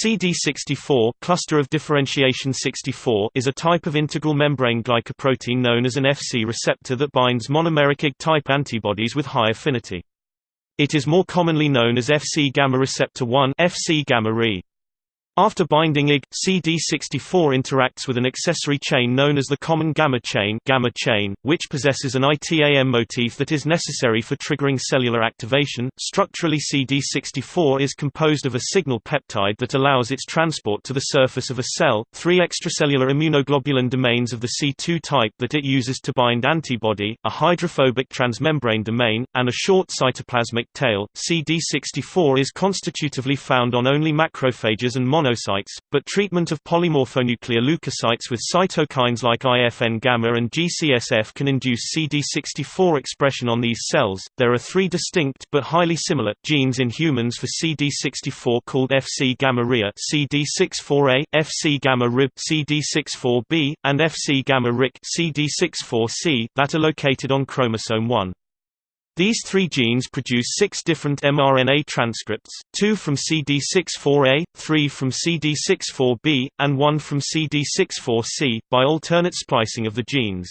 CD64 cluster of differentiation 64 is a type of integral membrane glycoprotein known as an Fc receptor that binds monomeric Ig-type antibodies with high affinity. It is more commonly known as Fc gamma receptor 1 Fc gamma -re. After binding Ig, CD64 interacts with an accessory chain known as the common gamma chain, gamma chain which possesses an ITAM motif that is necessary for triggering cellular activation. Structurally CD64 is composed of a signal peptide that allows its transport to the surface of a cell, three extracellular immunoglobulin domains of the C2 type that it uses to bind antibody, a hydrophobic transmembrane domain, and a short cytoplasmic tail. CD64 is constitutively found on only macrophages and but treatment of polymorphonuclear leukocytes with cytokines like IFN gamma and GCSF can induce CD64 expression on these cells. There are three distinct but highly similar genes in humans for CD64 called Fc gamma RIA, CD64A, Fc gamma RIB, CD64B, and Fc gamma RIC, CD64C that are located on chromosome 1. These three genes produce six different mRNA transcripts, two from CD64A, three from CD64B, and one from CD64C, by alternate splicing of the genes.